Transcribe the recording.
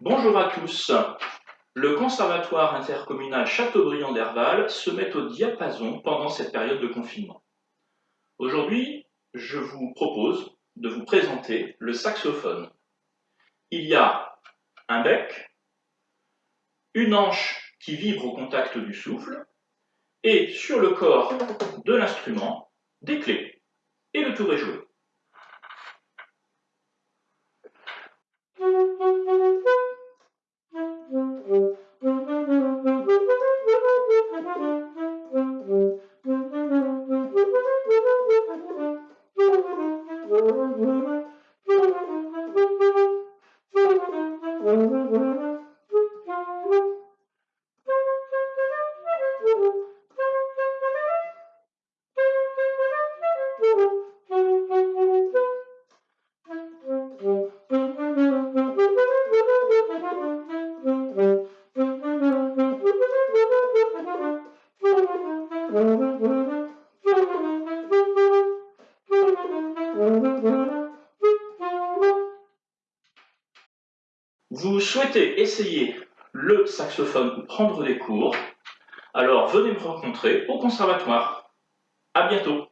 Bonjour à tous. Le Conservatoire intercommunal Châteaubriand d'Herval se met au diapason pendant cette période de confinement. Aujourd'hui, je vous propose de vous présenter le saxophone. Il y a un bec, une hanche qui vibre au contact du souffle, et sur le corps de l'instrument, des clés. Et le tour est joué. Mm-hmm. Vous souhaitez essayer le saxophone ou prendre des cours, alors venez me rencontrer au conservatoire. À bientôt